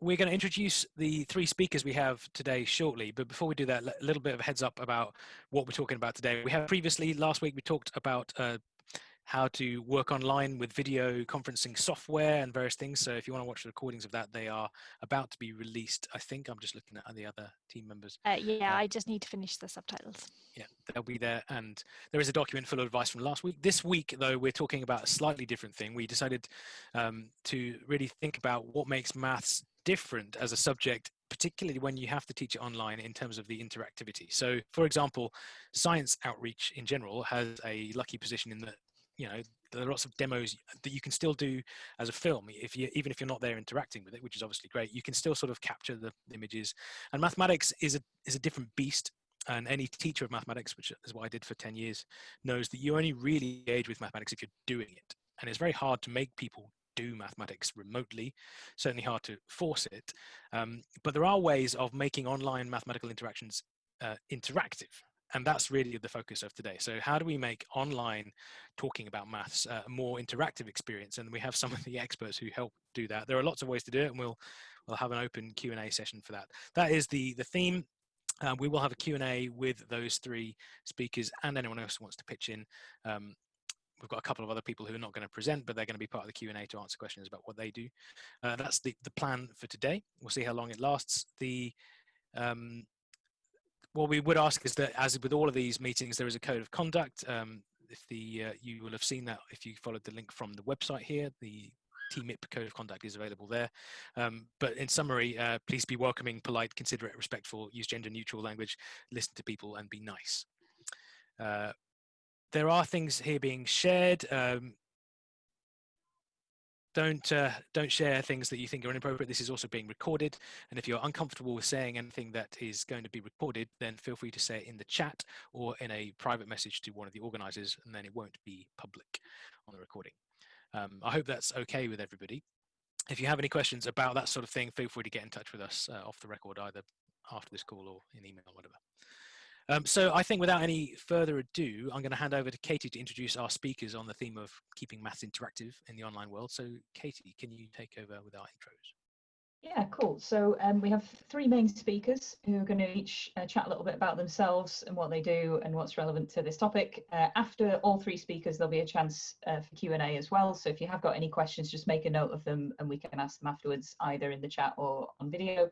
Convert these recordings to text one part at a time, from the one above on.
we're going to introduce the three speakers we have today shortly. But before we do that, a little bit of a heads up about what we're talking about today. We have previously, last week, we talked about uh, how to work online with video conferencing software and various things. So if you want to watch the recordings of that, they are about to be released. I think I'm just looking at the other team members. Uh, yeah, uh, I just need to finish the subtitles. Yeah, they'll be there. And there is a document full of advice from last week. This week, though, we're talking about a slightly different thing. We decided um, to really think about what makes maths different as a subject particularly when you have to teach it online in terms of the interactivity. So for example, science outreach in general has a lucky position in that you know there are lots of demos that you can still do as a film if you even if you're not there interacting with it which is obviously great. You can still sort of capture the images. And mathematics is a is a different beast. And any teacher of mathematics which is what i did for 10 years knows that you only really engage with mathematics if you're doing it. And it's very hard to make people do mathematics remotely certainly hard to force it um, but there are ways of making online mathematical interactions uh, interactive and that's really the focus of today. So how do we make online talking about maths uh, a more interactive experience? And we have some of the experts who help do that. There are lots of ways to do it, and we'll we'll have an open Q and A session for that. That is the the theme. Uh, we will have a Q&A with those three speakers and anyone else who wants to pitch in. Um, we've got a couple of other people who are not going to present, but they're going to be part of the Q&A to answer questions about what they do. Uh, that's the, the plan for today. We'll see how long it lasts. The um, what we would ask is that, as with all of these meetings, there is a code of conduct. Um, if the uh, you will have seen that if you followed the link from the website here, the TMIP code of conduct is available there. Um, but in summary, uh, please be welcoming, polite, considerate, respectful, use gender neutral language, listen to people and be nice. Uh, there are things here being shared. Um, don't uh, don't share things that you think are inappropriate. This is also being recorded, and if you're uncomfortable with saying anything that is going to be recorded, then feel free to say it in the chat or in a private message to one of the organisers, and then it won't be public on the recording. Um, I hope that's okay with everybody. If you have any questions about that sort of thing, feel free to get in touch with us uh, off the record, either after this call or in email whatever. Um, so I think without any further ado, I'm going to hand over to Katie to introduce our speakers on the theme of keeping maths interactive in the online world. So Katie, can you take over with our intros? Yeah, cool. So um, we have three main speakers who are going to each uh, chat a little bit about themselves and what they do and what's relevant to this topic. Uh, after all three speakers, there'll be a chance uh, for Q&A as well. So if you have got any questions, just make a note of them and we can ask them afterwards, either in the chat or on video.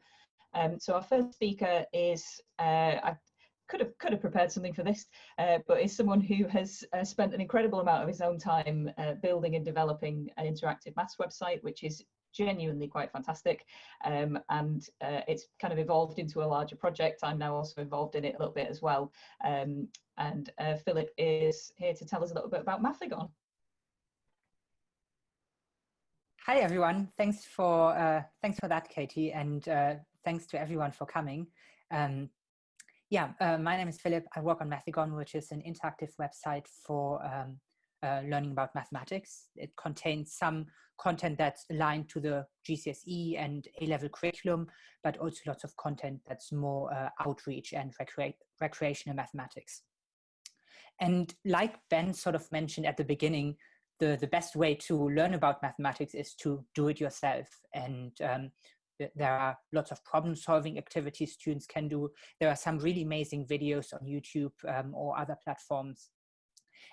Um, so our first speaker is, uh, I could have could have prepared something for this, uh, but is someone who has uh, spent an incredible amount of his own time uh, building and developing an interactive maths website, which is genuinely quite fantastic. Um, and uh, it's kind of evolved into a larger project. I'm now also involved in it a little bit as well. Um, and uh, Philip is here to tell us a little bit about Mathigon. Hi everyone. Thanks for uh, thanks for that, Katie, and thanks to everyone for coming. Um, yeah, uh, my name is Philip. I work on Mathigon, which is an interactive website for um, uh, learning about mathematics. It contains some content that's aligned to the GCSE and A-level curriculum, but also lots of content that's more uh, outreach and recre recreational mathematics. And like Ben sort of mentioned at the beginning, the, the best way to learn about mathematics is to do it yourself. And um, there are lots of problem solving activities students can do. There are some really amazing videos on YouTube um, or other platforms.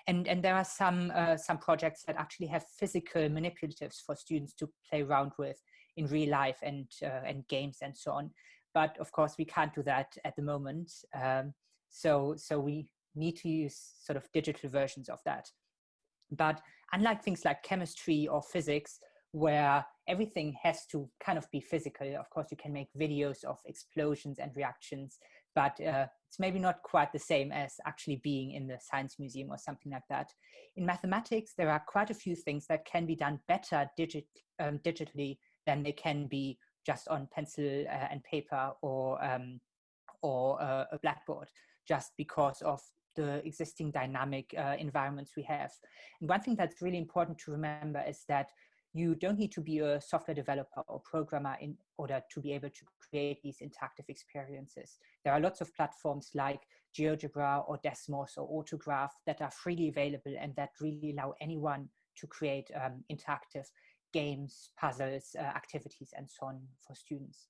And, and there are some, uh, some projects that actually have physical manipulatives for students to play around with in real life and, uh, and games and so on. But of course, we can't do that at the moment. Um, so, so we need to use sort of digital versions of that. But unlike things like chemistry or physics, where everything has to kind of be physical. Of course, you can make videos of explosions and reactions, but uh, it's maybe not quite the same as actually being in the science museum or something like that. In mathematics, there are quite a few things that can be done better digit, um, digitally than they can be just on pencil uh, and paper or, um, or uh, a blackboard, just because of the existing dynamic uh, environments we have. And one thing that's really important to remember is that you don't need to be a software developer or programmer in order to be able to create these interactive experiences. There are lots of platforms like GeoGebra or Desmos or Autograph that are freely available and that really allow anyone to create um, interactive games, puzzles, uh, activities, and so on for students.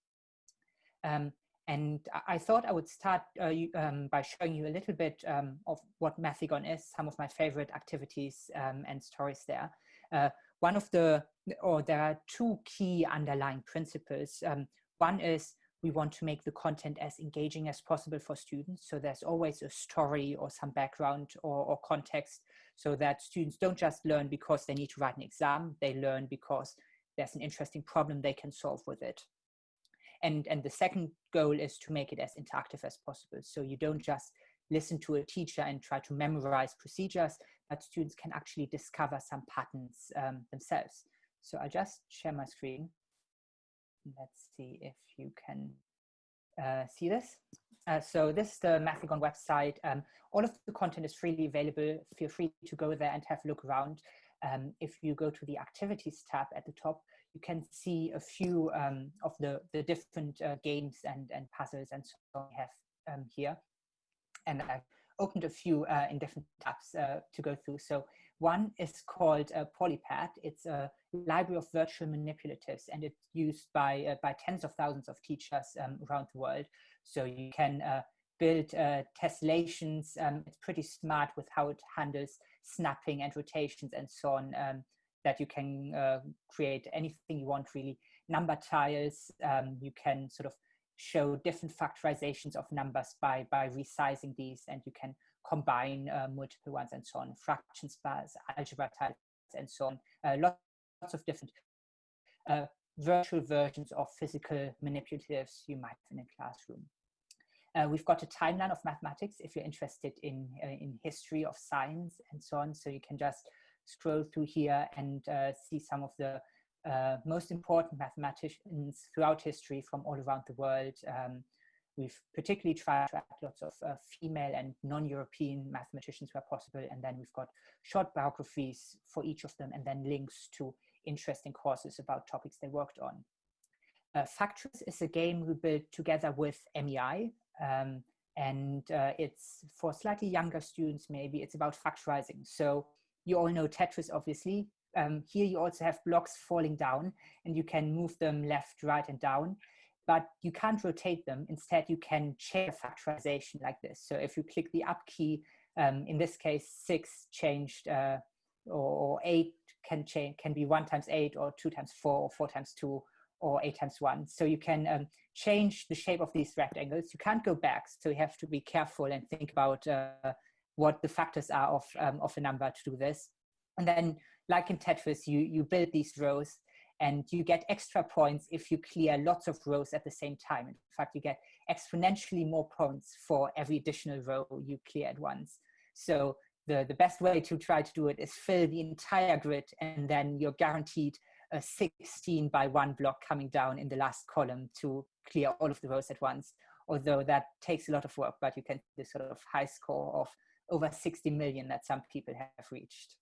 Um, and I thought I would start uh, um, by showing you a little bit um, of what Mathigon is, some of my favorite activities um, and stories there. Uh, one of the, or there are two key underlying principles. Um, one is we want to make the content as engaging as possible for students. So there's always a story or some background or, or context so that students don't just learn because they need to write an exam, they learn because there's an interesting problem they can solve with it. And, and the second goal is to make it as interactive as possible. So you don't just listen to a teacher and try to memorize procedures, but students can actually discover some patterns um, themselves. So I'll just share my screen. Let's see if you can uh, see this. Uh, so this is the Mathigon website. Um, all of the content is freely available. Feel free to go there and have a look around. Um, if you go to the activities tab at the top, you can see a few um, of the, the different uh, games and, and puzzles and so on we have um, here. And I've opened a few uh, in different tabs uh, to go through. So one is called uh, Polypad. It's a library of virtual manipulatives and it's used by, uh, by tens of thousands of teachers um, around the world. So you can uh, build tessellations. Um, it's pretty smart with how it handles snapping and rotations and so on. Um, that you can uh, create anything you want really. Number tiles, um, you can sort of show different factorizations of numbers by, by resizing these and you can combine uh, multiple ones and so on, fractions bars, algebra tiles and so on. Uh, lots, lots of different uh, virtual versions of physical manipulatives you might in a classroom. Uh, we've got a timeline of mathematics if you're interested in, uh, in history of science and so on. So you can just scroll through here and uh, see some of the uh, most important mathematicians throughout history from all around the world. Um, we've particularly tried to add lots of uh, female and non-European mathematicians where possible. And then we've got short biographies for each of them and then links to interesting courses about topics they worked on. Uh, is a game we built together with MEI. Um, and uh, it's for slightly younger students, maybe it's about factorizing. So you all know Tetris, obviously. Um, here you also have blocks falling down and you can move them left, right, and down, but you can't rotate them. Instead, you can change factorization like this. So if you click the up key, um, in this case, six changed, uh, or, or, eight can change, can be one times eight, or two times four, or four times two, or eight times one. So you can um, change the shape of these rectangles. You can't go back, so you have to be careful and think about uh, what the factors are of, um, of a number to do this. And then like in Tetris, you, you build these rows and you get extra points if you clear lots of rows at the same time. In fact, you get exponentially more points for every additional row you clear at once. So the, the best way to try to do it is fill the entire grid and then you're guaranteed a 16 by one block coming down in the last column to clear all of the rows at once. Although that takes a lot of work, but you can do sort of high score of over 60 million that some people have reached.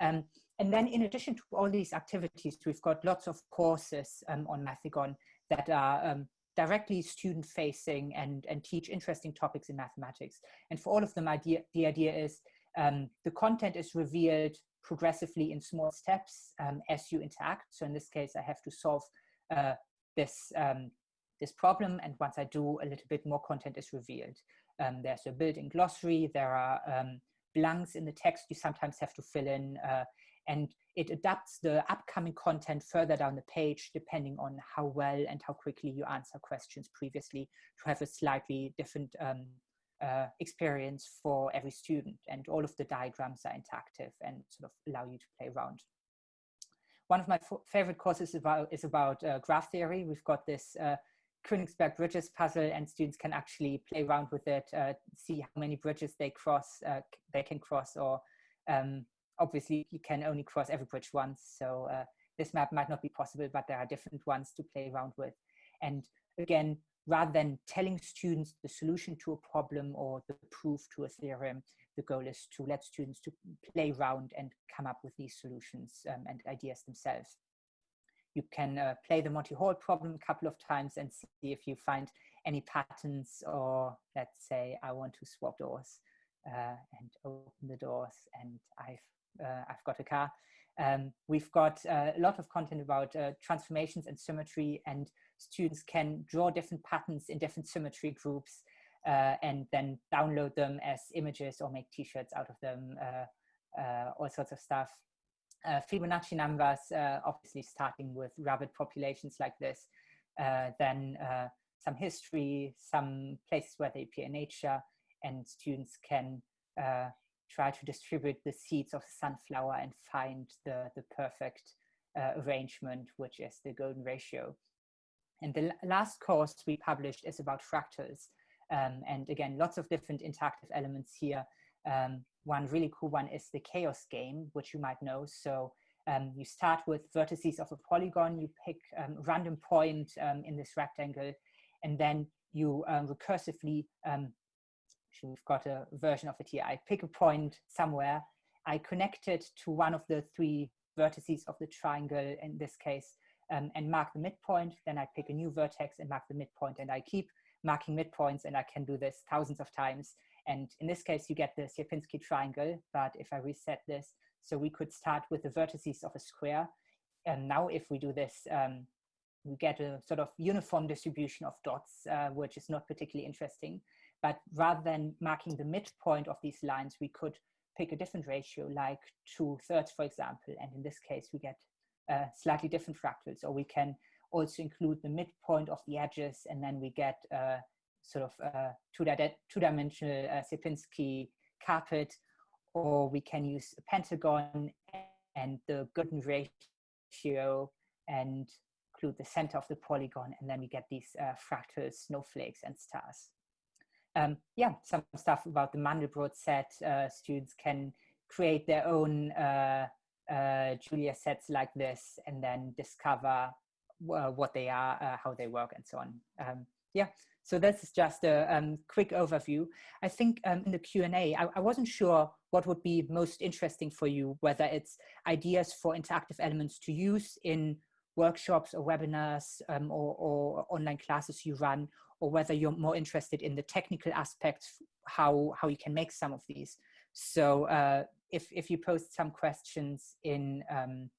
Um, and then in addition to all these activities, we've got lots of courses um, on Mathigon that are um, directly student facing and, and teach interesting topics in mathematics. And for all of them, idea, the idea is um, the content is revealed progressively in small steps um, as you interact. So in this case, I have to solve uh, this, um, this problem. And once I do, a little bit more content is revealed. Um, there's a built-in glossary. There are blanks in the text you sometimes have to fill in. Uh, and it adapts the upcoming content further down the page depending on how well and how quickly you answer questions previously to have a slightly different um, uh, experience for every student. And all of the diagrams are interactive and sort of allow you to play around. One of my favorite courses is about, is about uh, graph theory. We've got this uh, Königsberg Bridges puzzle and students can actually play around with it, uh, see how many bridges they cross, uh, they can cross, or um, obviously you can only cross every bridge once. So uh, this map might not be possible, but there are different ones to play around with. And again, rather than telling students the solution to a problem or the proof to a theorem, the goal is to let students to play around and come up with these solutions um, and ideas themselves you can uh, play the Monty Hall problem a couple of times and see if you find any patterns or let's say I want to swap doors uh, and open the doors and I've, uh, I've got a car. Um, we've got a lot of content about uh, transformations and symmetry and students can draw different patterns in different symmetry groups uh, and then download them as images or make t-shirts out of them, uh, all sorts of stuff. Uh, Fibonacci numbers, obviously starting with rabbit populations like this, then some history, some places where they appear in nature, and students can try to distribute the seeds of sunflower and find the, the perfect uh, arrangement, which is the golden ratio. And the last course we published is about fractals. Um, and again, lots of different interactive elements here. Um, one really cool one is the chaos game, which you might know. So um, you start with vertices of a polygon, you pick um, random point um, in this rectangle, and then you um, recursively we've got a version of it here. I pick a point somewhere, I connect it to one of the three vertices of the triangle in this case, um, and mark the midpoint. Then I pick a new vertex and mark the midpoint, and I keep marking midpoints, and I can do this thousands of times. And in this case, you get the Sierpinski triangle, but if I reset this, so we could start with the vertices of a square. And now if we do this, um, we get a sort of uniform distribution of dots, uh, which is not particularly interesting. But rather than marking the midpoint of these lines, we could pick a different ratio, like two thirds, for example. And in this case, we get uh, slightly different fractals, or we can also include the midpoint of the edges, and then we get uh, sort of uh, two-dimensional uh, Sierpinski carpet, or we can use a pentagon and the golden ratio and include the center of the polygon, and then we get these uh, fractal snowflakes and stars um, yeah, some stuff about the Mandelbrot set. Uh, students can create their own uh, uh, Julia sets like this and then discover uh, what they are, how they work and so on. Um, yeah, so this is just a um, quick overview. I think um, in the Q&A, I, I wasn't sure what would be most interesting for you, whether it's ideas for interactive elements to use in workshops or webinars um, or, or, online classes you run, or whether you're more interested in the technical aspects, how, how you can make some of these. So uh, if, if you post some questions in, um,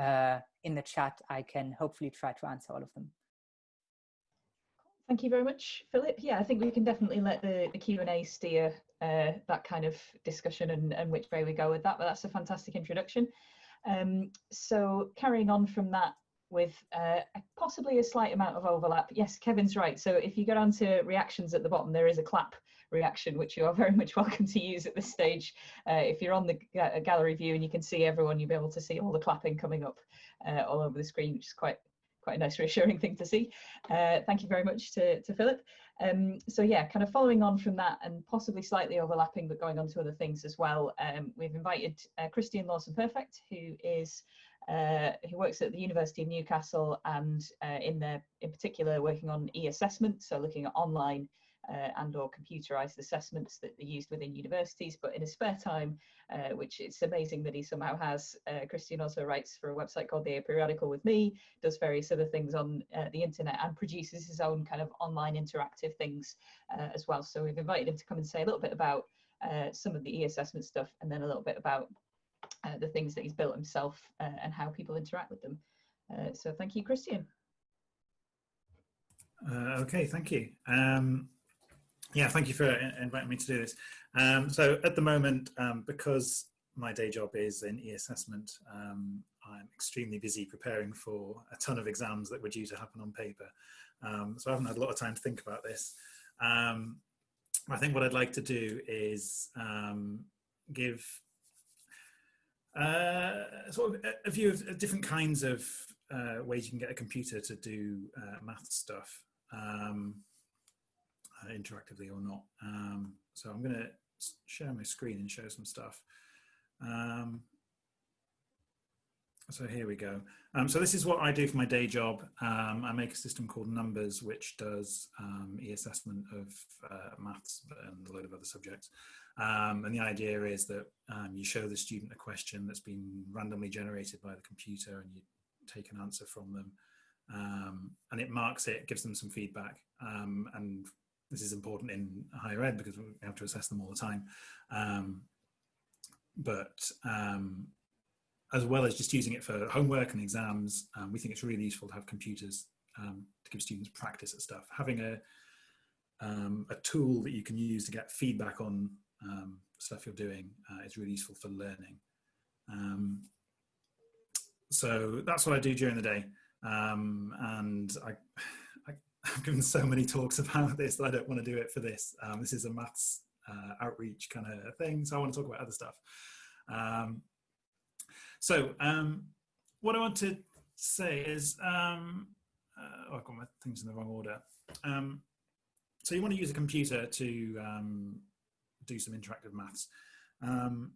uh, in the chat, I can hopefully try to answer all of them. Thank you very much, Philip. Yeah, I think we can definitely let the, the Q&A steer uh, that kind of discussion and, and which way we go with that, but that's a fantastic introduction. Um, so carrying on from that, with uh, possibly a slight amount of overlap. Yes, Kevin's right. So if you go down to reactions at the bottom, there is a clap reaction, which you are very much welcome to use at this stage. Uh, if you're on the gallery view and you can see everyone, you'll be able to see all the clapping coming up uh, all over the screen, which is quite quite a nice reassuring thing to see. Uh, thank you very much to, to Philip. Um, so yeah, kind of following on from that and possibly slightly overlapping, but going on to other things as well, um, we've invited uh, Christian Lawson Perfect, who is uh, who works at the University of Newcastle and uh, in there, in particular, working on e-assessment, so looking at online uh, and or computerized assessments that are used within universities. But in his spare time, uh, which it's amazing that he somehow has, uh, Christian also writes for a website called The Aperiodical with me, does various other things on uh, the internet and produces his own kind of online interactive things as well. So we've invited him to come and say a little bit about some of the e-assessment stuff and then a little bit about uh, the things that he's built himself uh, and how people interact with them. Uh, so thank you, Christian. Uh, okay, thank you. Um, yeah, thank you for inviting me to do this. Um, so at the moment, um, because my day job is in e-assessment, um, I'm extremely busy preparing for a ton of exams that were due to happen on paper. Um, so I haven't had a lot of time to think about this. Um, I think what I'd like to do is give uh, sort of a, view of different kinds of uh, ways you can get a computer to do uh, math stuff, um, uh, interactively or not. Um, so I'm going to share my screen and show some stuff. Um, so here we go. Um, so this is what I do for my day job. Um, I make a system called Numbas, which does um, e-assessment of uh, maths and a load of other subjects. Um, and the idea is that um, you show the student a question that's been randomly generated by the computer and you take an answer from them. Um, and it marks it, gives them some feedback. And this is important in higher ed because we have to assess them all the time. Um, but um, as well as just using it for homework and exams, um, we think it's really useful to have computers um, to give students practice at stuff. Having a, um, a tool that you can use to get feedback on um, stuff you're doing uh, is really useful for learning. So that's what I do during the day. And I, I, have given so many talks about this that I don't want to do it for this. this is a maths uh, outreach kind of thing, so I want to talk about other stuff. So um, what I want to say is, um, uh, oh, I've got my things in the wrong order. Um, so you want to use a computer to um, do some interactive maths. Um,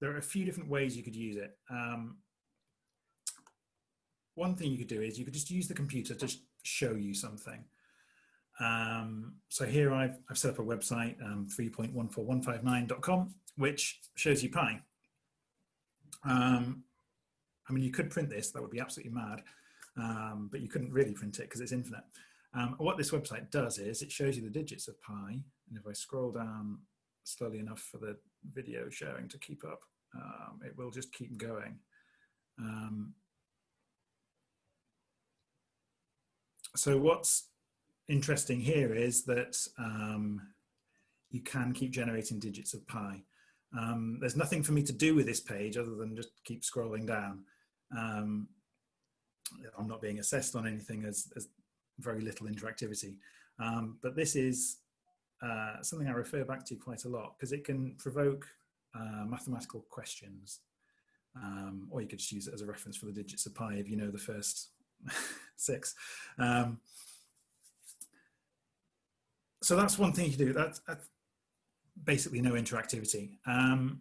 there are a few different ways you could use it. Um, one thing you could do is you could just use the computer to show you something. so here I've, I've set up a website, 3.14159.com, which shows you pi. Um, I mean, you could print this, that would be absolutely mad, um, but you couldn't really print it because it's infinite. Um, what this website does is it shows you the digits of pi, and if I scroll down slowly enough for the video sharing to keep up, um, it will just keep going. Um, so what's interesting here is that um, you can keep generating digits of pi. Um, there's nothing for me to do with this page other than just keep scrolling down. Um, I'm not being assessed on anything as, as very little interactivity. Um, but this is uh, something I refer back to quite a lot because it can provoke uh, mathematical questions. Um, or you could just use it as a reference for the digits of pi if you know the first six. Um, so that's one thing you do. That's, that's basically no interactivity. Um,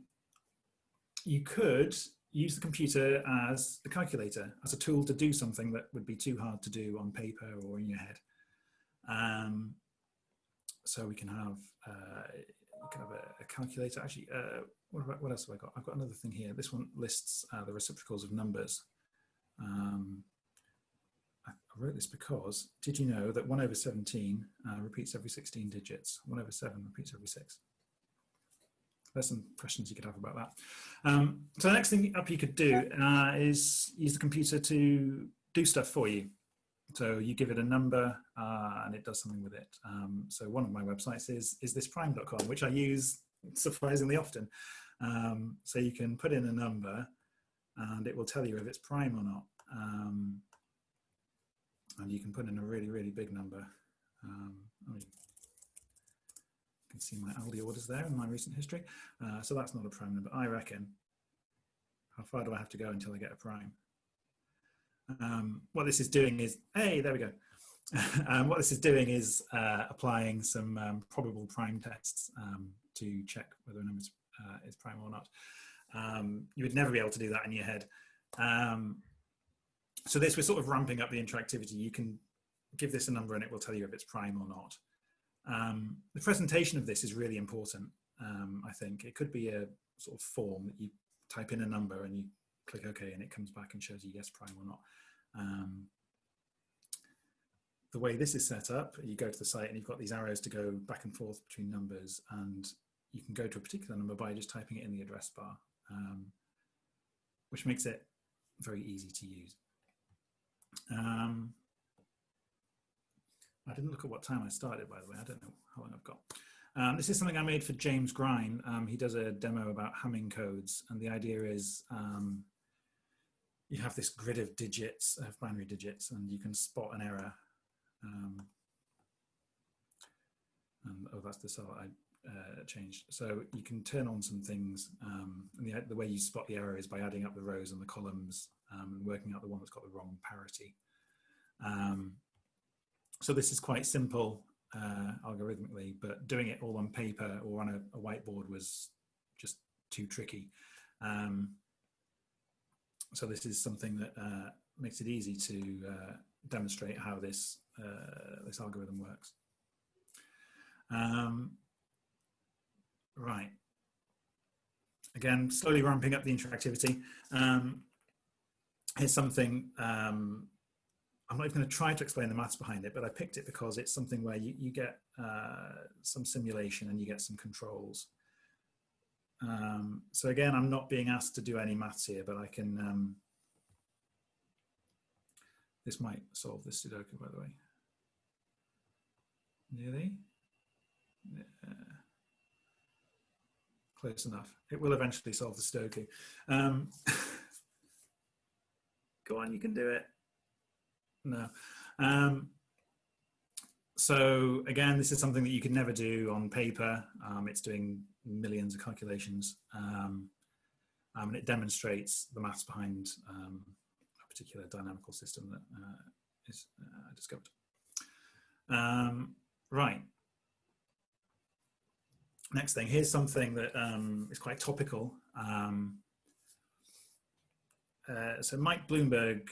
you could use the computer as a calculator, as a tool to do something that would be too hard to do on paper or in your head. Um, so we can have, uh, have a, a calculator. Actually, uh, what, about, what else have I got? I've got another thing here. This one lists uh, the reciprocals of numbers. Um, I, wrote this because, did you know that 1 over 17 uh, repeats every 16 digits? 1 over 7 repeats every 6 there's some questions you could have about that. Um, so the next thing up you could do uh, is use the computer to do stuff for you. So you give it a number uh, and it does something with it. Um, so one of my websites is is thisprime.com, which I use surprisingly often. Um, so you can put in a number and it will tell you if it's prime or not. Um, and you can put in a really, really big number. Um, I mean, can see my Aldi orders there in my recent history. Uh, so that's not a prime number. I reckon, how far do I have to go until I get a prime? Um, what this is doing is, hey, there we go. um, what this is doing is uh, applying some um, probable prime tests um, to check whether a number is, uh, is prime or not. Um, you would never be able to do that in your head. Um, so this, we're sort of ramping up the interactivity. You can give this a number and it will tell you if it's prime or not. Um, the presentation of this is really important, um, I think. It could be a sort of form that you type in a number and you click OK and it comes back and shows you yes prime or not. Um, the way this is set up, you go to the site and you've got these arrows to go back and forth between numbers and you can go to a particular number by just typing it in the address bar, um, which makes it very easy to use. Um, I didn't look at what time I started, by the way. I don't know how long I've got. Um, this is something I made for James Grime. Um, he does a demo about Hamming codes, and the idea is um, you have this grid of digits, of binary digits, and you can spot an error. Um, and, oh, that's the cell I uh, changed. So you can turn on some things, um, and the, the, way you spot the error is by adding up the rows and the columns um, and working out the one that's got the wrong parity. Um, so this is quite simple uh, algorithmically, but doing it all on paper or on a, a whiteboard was just too tricky. Um, so this is something that uh, makes it easy to uh, demonstrate how this, uh, this algorithm works. Um, right. Again, slowly ramping up the interactivity. Um, here's something um, I'm not even going to try to explain the maths behind it, but I picked it because it's something where you, you get uh, some simulation and you get some controls. Um, so again, I'm not being asked to do any maths here, but I can, um, this might solve this Sudoku, by the way. Nearly. Yeah. Close enough. It will eventually solve the Sudoku. Um, go on, you can do it. No. Um, so again, this is something that you could never do on paper. Um, it's doing millions of calculations. Um, um, and it demonstrates the maths behind um, a particular dynamical system that uh, is uh, discovered. Um, right. Next thing, here's something that is quite topical. Um, uh, so Mike Bloomberg,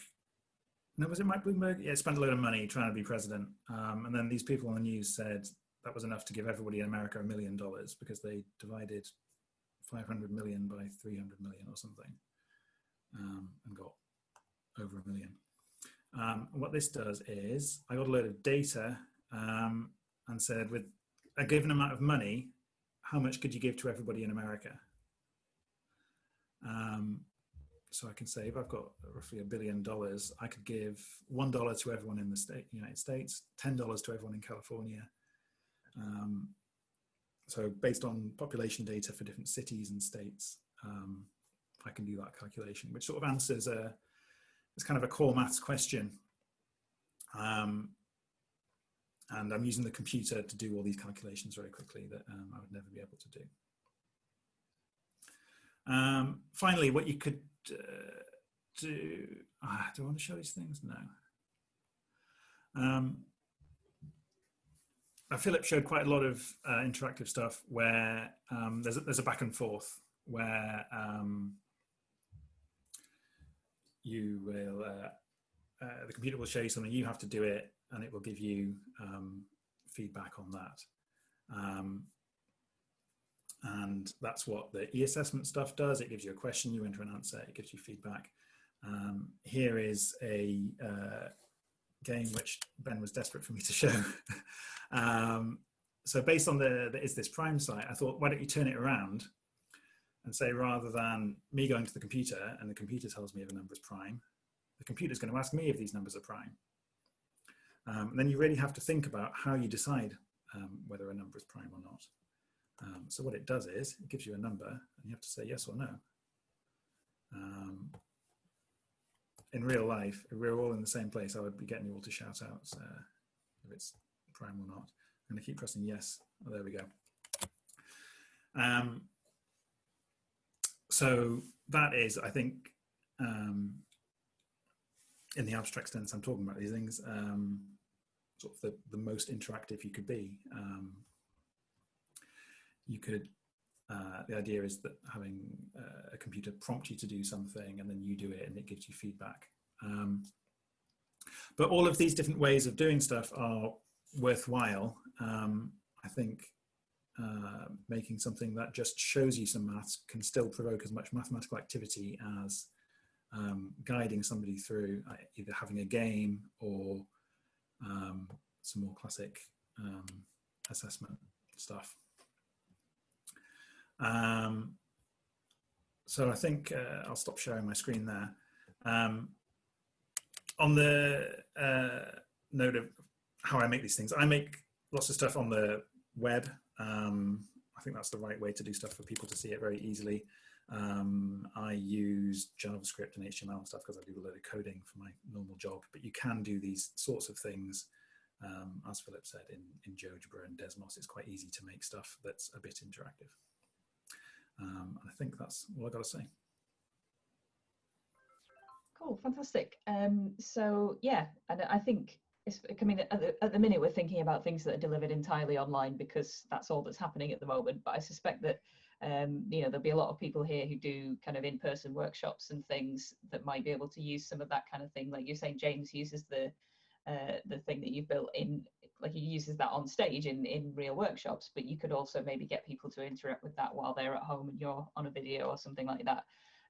no, was it Mike Bloomberg? Yeah, spent a load of money trying to be president. Um, and then these people on the news said that was enough to give everybody in America a million dollars because they divided 500 million by 300 million or something um, and got over a million. Um, what this does is I got a load of data um, and said with a given amount of money, how much could you give to everybody in America? Um, so I can if I've got roughly a billion dollars, I could give one dollar to everyone in the state, United States, ten dollars to everyone in California. Um, so based on population data for different cities and states, um, I can do that calculation, which sort of answers a it's kind of a core maths question. Um, and I'm using the computer to do all these calculations very quickly that um, I would never be able to do. Um, finally, what you could uh, do, ah, do I want to show these things? No. Um, uh, Philip showed quite a lot of uh, interactive stuff where um, there's, a, there's a back and forth where um, you will, uh, uh, the computer will show you something, you have to do it, and it will give you um, feedback on that. And that's what the e-assessment stuff does. It gives you a question, you enter an answer, it gives you feedback. Um, here is a uh, game which Ben was desperate for me to show. um, so based on the, the is this prime site, I thought, why don't you turn it around and say rather than me going to the computer and the computer tells me if a number is prime, the computer is going to ask me if these numbers are prime. Um, and then you really have to think about how you decide um, whether a number is prime or not. Um, so what it does is it gives you a number and you have to say yes or no. Um, in real life, if we are all in the same place, I would be getting you all to shout out uh, if it's prime or not. I'm going to keep pressing yes. Oh, there we go. Um, so that is, I think, um, in the abstract sense, I'm talking about these things, um, sort of the, the most interactive you could be. Um, you could, uh, the idea is that having uh, a computer prompt you to do something and then you do it and it gives you feedback. Um, but all of these different ways of doing stuff are worthwhile. Um, I think uh, making something that just shows you some maths can still provoke as much mathematical activity as um, guiding somebody through uh, either having a game or um, some more classic um, assessment stuff. Um, so I think uh, I'll stop sharing my screen there. Um, on the uh, note of how I make these things, I make lots of stuff on the web. Um, I think that's the right way to do stuff for people to see it very easily. Um, I use JavaScript and HTML and stuff because I do a lot of coding for my normal job, but you can do these sorts of things, um, as Philip said, in, in GeoGebra and Desmos. It's quite easy to make stuff that's a bit interactive. Um, and I think that's all I've got to say. Cool, fantastic. Um, so yeah, and I think it's, I mean, at the, at the minute we're thinking about things that are delivered entirely online because that's all that's happening at the moment. But I suspect that um, you know there'll be a lot of people here who do kind of in-person workshops and things that might be able to use some of that kind of thing. Like you're saying, James uses the uh, the thing that you've built in, like he uses that on stage in in real workshops. But you could also maybe get people to interact with that while they're at home and you're on a video or something like that.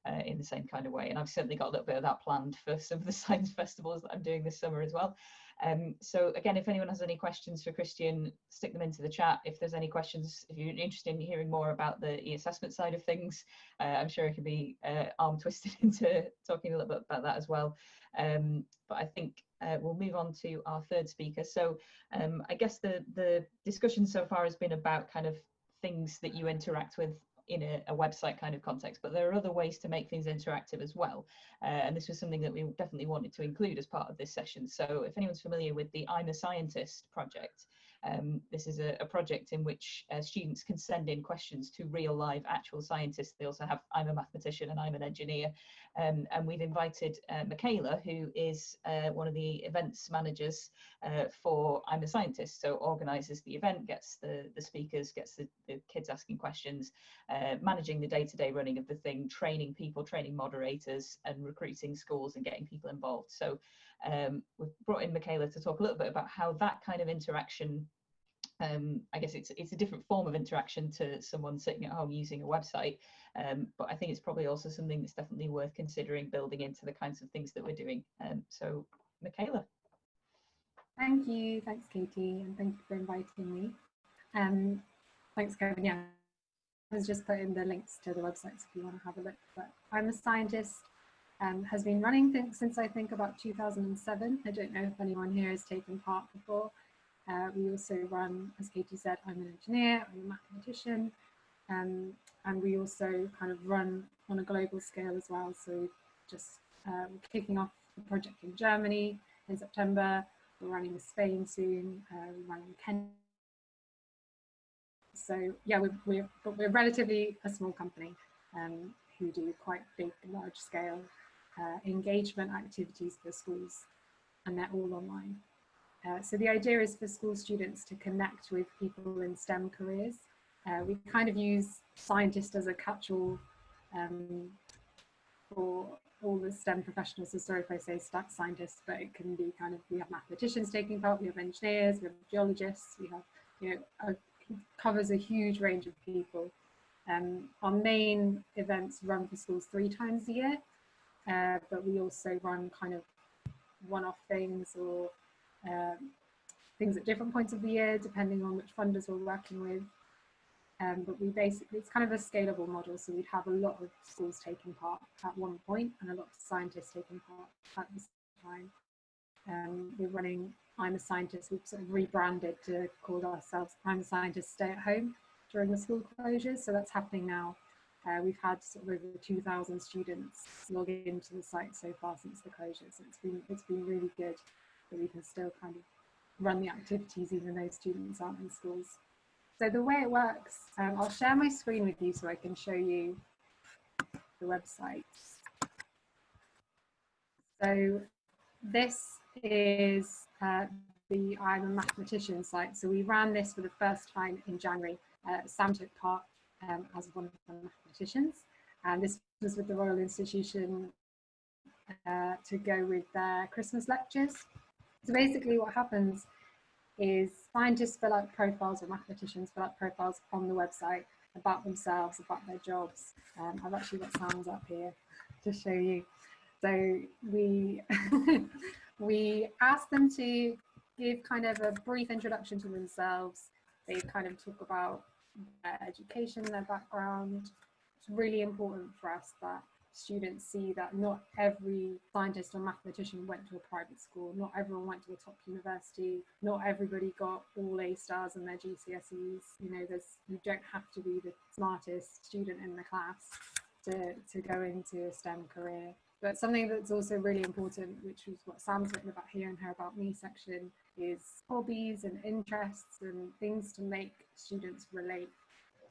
Uh, in the same kind of way. And I've certainly got a little bit of that planned for some of the science festivals that I'm doing this summer as well. Um, so again, if anyone has any questions for Christian, stick them into the chat. If there's any questions, if you're interested in hearing more about the e-assessment side of things, uh, I'm sure it can be uh, arm twisted into talking a little bit about that as well. Um, but I think uh, we'll move on to our third speaker. So um, I guess the, the discussion so far has been about kind of things that you interact with in a, a, website kind of context, but there are other ways to make things interactive as well. Uh, and this was something that we definitely wanted to include as part of this session. So if anyone's familiar with the I'm a Scientist project, um, this is a, a, project in which uh, students can send in questions to real live actual scientists. They also have I'm a mathematician and I'm an engineer. Um, and we've invited uh, Michaela, who is uh, one of the events managers uh, for I'm a Scientist. So organizes the event, gets the, the speakers, gets the, the kids asking questions, uh, managing the day-to-day -day running of the thing, training people, training moderators and recruiting schools and getting people involved. So um, we've brought in Michaela to talk a little bit about how that kind of interaction um, I guess it's it's a different form of interaction to someone sitting at home using a website, um, but I think it's probably also something that's definitely worth considering building into the kinds of things that we're doing. Um, so, Michaela. Thank you, thanks Katie, and thank you for inviting me. Um, thanks Kevin, yeah, I was just putting the links to the websites if you want to have a look, but I'm a scientist um, has been running since I think about 2007. I don't know if anyone here has taken part before. Uh, we also run, as Katie said, I'm an engineer, I'm a mathematician, um, and we also kind of run on a global scale as well. So just uh, kicking off the project in Germany in September. We're running in Spain soon. Uh, we're running in Kenya. So yeah, we're, we're, but we're relatively a small company um, who do quite big, large scale uh, engagement activities for schools and they're all online. Uh, so the idea is for school students to connect with people in STEM careers. Uh, we kind of use scientist as a catch-all um, for all the STEM professionals. So sorry if I say scientists, but it can be kind of, we have mathematicians taking part, we have engineers, we have geologists, we have, you know, a, covers a huge range of people. Um, our main events run for schools three times a year, uh, but we also run kind of one-off things or um, things at different points of the year, depending on which funders we're working with. Um, but we basically, it's kind of a scalable model. So we'd have a lot of schools taking part at one point and a lot of scientists taking part at the same time. Um, we're running I'm a Scientist, we've sort of rebranded to call ourselves I'm a Scientist Stay at Home during the school closures. So that's happening now. Uh, we've had sort of over 2,000 students log into the site so far since the closure. So it's been, it's been really good that we can still kind of run the activities even though students aren't in schools. So the way it works, um, I'll share my screen with you so I can show you the website. So this is uh, the I'm a mathematician site. So we ran this for the first time in January. Uh, Sam took part um, as one of the mathematicians. And this was with the Royal Institution uh, to go with their Christmas lectures. So basically what happens is scientists fill out profiles or mathematicians fill out profiles on the website about themselves, about their jobs. Um, I've actually got Sam's up here to show you. So we, we ask them to give kind of a brief introduction to themselves. They kind of talk about their education, their background. It's really important for us that students see that not every scientist or mathematician went to a private school, not everyone went to a top university, not everybody got all A stars in their GCSEs. You know, there's you don't have to be the smartest student in the class to, to go into a STEM career. But something that's also really important, which is what Sam's written about here in her About Me section, is hobbies and interests and things to make students relate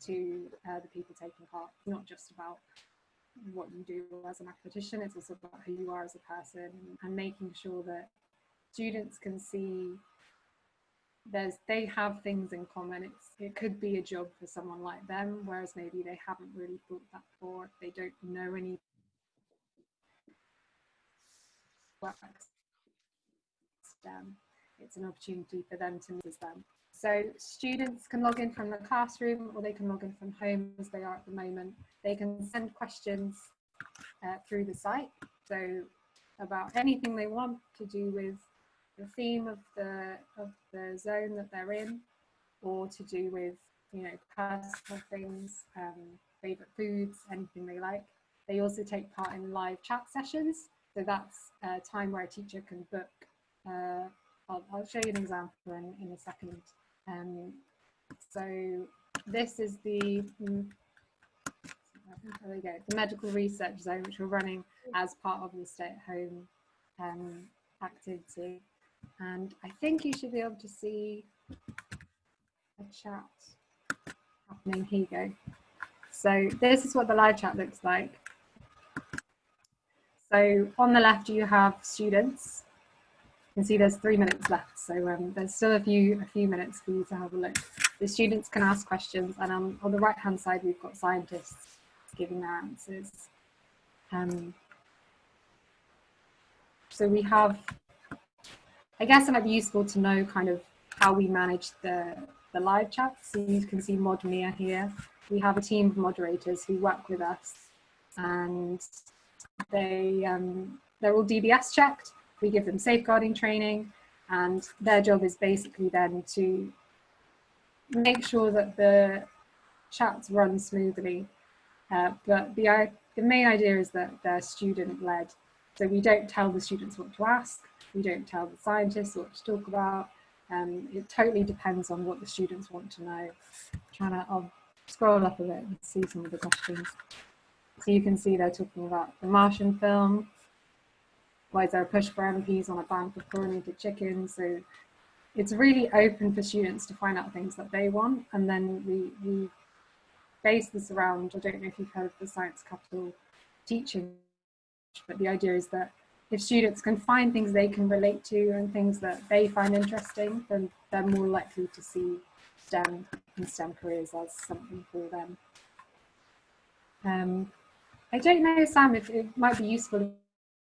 to uh, the people taking part, not just about what you do as a mathematician, it's also about who you are as a person and making sure that students can see there's they have things in common. It's it could be a job for someone like them whereas maybe they haven't really thought that before they don't know any STEM it's an opportunity for them to meet them so students can log in from the classroom or they can log in from home as they are at the moment. They can send questions uh, through the site. So about anything they want to do with the theme of the of the zone that they're in, or to do with you know personal things, um, favorite foods, anything they like. They also take part in live chat sessions. So that's a time where a teacher can book. Uh, I'll, I'll, show you an example in, in a second. Um, so this is the mm, there we go, the medical research zone, which we're running as part of the stay-at-home um, activity. And I think you should be able to see a chat happening. Here you go. So this is what the live chat looks like. So on the left, you have students. Can see there's three minutes left. So um, there's still a few, a few minutes for you to have a look. The students can ask questions. And um, on the right-hand side, we've got scientists giving their answers. Um, so we have, I guess it might be useful to know kind of how we manage the, the live chat. So you can see Modmia here. We have a team of moderators who work with us and they, um, they're all DBS checked. We give them safeguarding training and their job is basically then to make sure that the chats run smoothly. Uh, but the, the main idea is that they're student led so we don't tell the students what to ask, we don't tell the scientists what to talk about. Um, it totally depends on what the students want to know. I'm trying to, I'll scroll up a bit and see some of the questions. So you can see they're talking about the Martian film. Why is there a push for MPs on a ban for chlorinated chicken? So it's really open for students to find out things that they want. And then we, we base this around, I don't know if you've heard of the Science Capital teaching but the idea is that if students can find things they can relate to and things that they find interesting, then they're more likely to see STEM and STEM careers as something for them. Um, I don't know, Sam, if it might be useful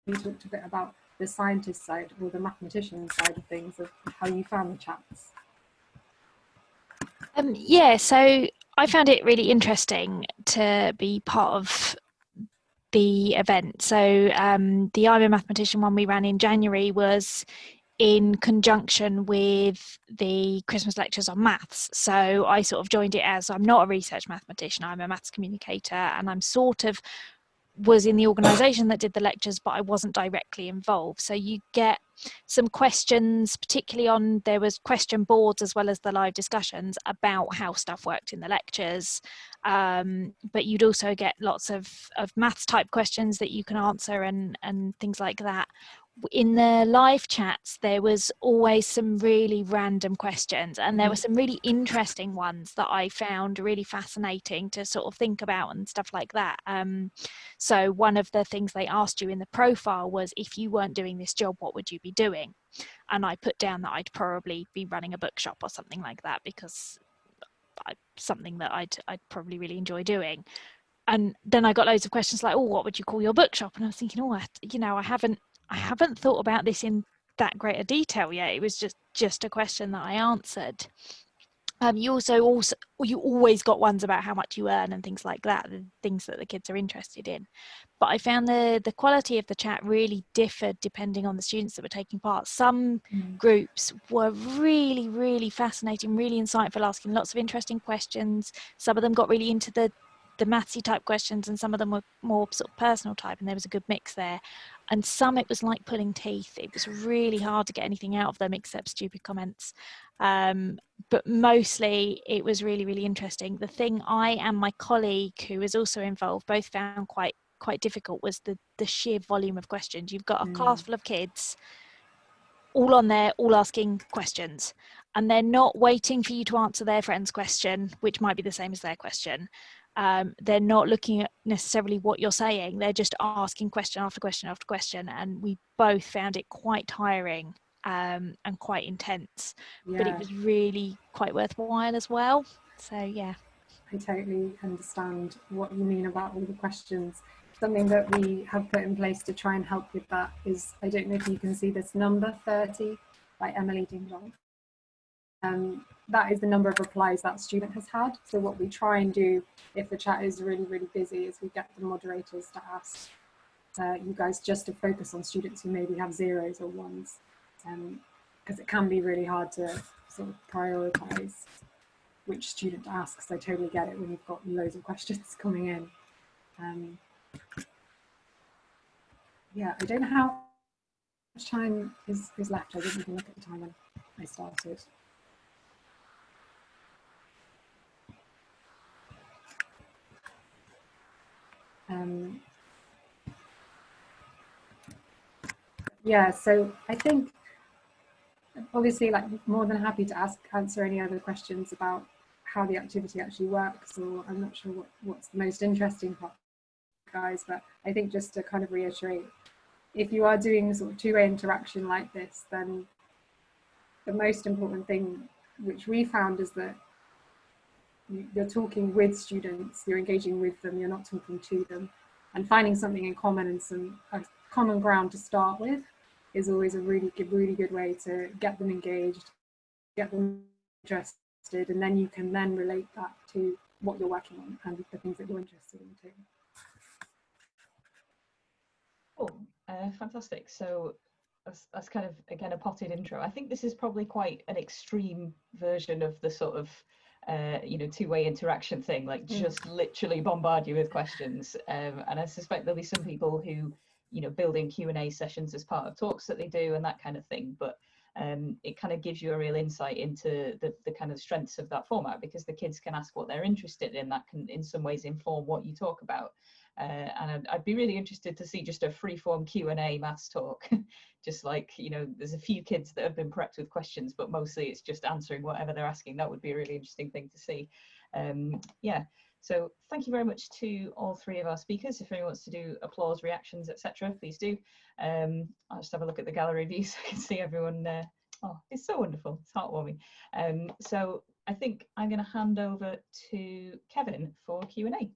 you talked a bit about the scientist side or the mathematician side of things, of how you found the chats. Um, yeah, so I found it really interesting to be part of the event. So um, the I'm a Mathematician one we ran in January was in conjunction with the Christmas lectures on maths. So I sort of joined it as I'm not a research mathematician, I'm a maths communicator, and I'm sort of was in the organization that did the lectures, but I wasn't directly involved. So you get some questions, particularly on there was question boards as well as the live discussions about how stuff worked in the lectures. Um, but you'd also get lots of, of maths type questions that you can answer and, and things like that in the live chats there was always some really random questions and there were mm. some really interesting ones that i found really fascinating to sort of think about and stuff like that um, so one of the things they asked you in the profile was if you weren't doing this job what would you be doing and i put down that i'd probably be running a bookshop or something like that because I, something that I'd, I'd probably really enjoy doing and then I got loads of questions like, "Oh, what would you call your bookshop?" And I was thinking, "Oh, I, you know, I haven't I haven't thought about this in that greater detail yet. It was just just a question that I answered. Um, you also also you always got ones about how much you earn and things like that, the things that the kids are interested in. But I found the the quality of the chat really differed depending on the students that were taking part. Some mm. groups were really really fascinating, really insightful, asking lots of interesting questions. Some of them got really into the the mathsy type questions and some of them were more sort of personal type and there was a good mix there and some it was like pulling teeth it was really hard to get anything out of them except stupid comments um, but mostly it was really really interesting the thing i and my colleague who was also involved both found quite quite difficult was the the sheer volume of questions you've got a mm. class full of kids all on there all asking questions and they're not waiting for you to answer their friend's question which might be the same as their question um, they're not looking at necessarily what you're saying they're just asking question after question after question and we both found it quite tiring um, and quite intense yeah. but it was really quite worthwhile as well. So yeah. I totally understand what you mean about all the questions. Something that we have put in place to try and help with that is i don't know if you can see this number 30 by emily ding dong. Um, that is the number of replies that student has had. So what we try and do if the chat is really, really busy is we get the moderators to ask uh, you guys just to focus on students who maybe have zeros or ones. Um, because it can be really hard to sort of prioritize which student to ask. So I totally get it when you've got loads of questions coming in. Um, yeah, I don't know how much time is, is left. I didn't even look at the time when I started. Um, yeah, so I think obviously like more than happy to ask answer any other questions about how the activity actually works or I'm not sure what, what's the most interesting part guys but I think just to kind of reiterate if you are doing sort of two-way interaction like this then the most important thing which we found is that you're talking with students, you're engaging with them, you're not talking to them, and finding something in common and some common ground to start with is always a really good, really good way to get them engaged, get them interested, and then you can then relate that to what you're working on and the things that you're interested in too. Cool, uh, fantastic. So that's, that's kind of again a potted intro. I think this is probably quite an extreme version of the sort of uh, you know two-way interaction thing, like mm. just literally bombard you with questions. Um, and I suspect there'll be some people who you know building Q and A sessions as part of talks that they do and that kind of thing. But um, it kind of gives you a real insight into the, the kind of strengths of that format because the kids can ask what they're interested in that can in some ways inform what you talk about uh, and I'd, I'd, be really interested to see just a free form Q&A maths talk just like you know there's a few kids that have been prepped with questions but mostly it's just answering whatever they're asking that would be a really interesting thing to see um, yeah so thank you very much to all three of our speakers. If anyone wants to do applause, reactions, etc., please do. Um, I'll just have a look at the gallery view so I can see everyone. Uh, oh, it's so wonderful. It's heartwarming. Um, so I think I'm going to hand over to Kevin for Q&A.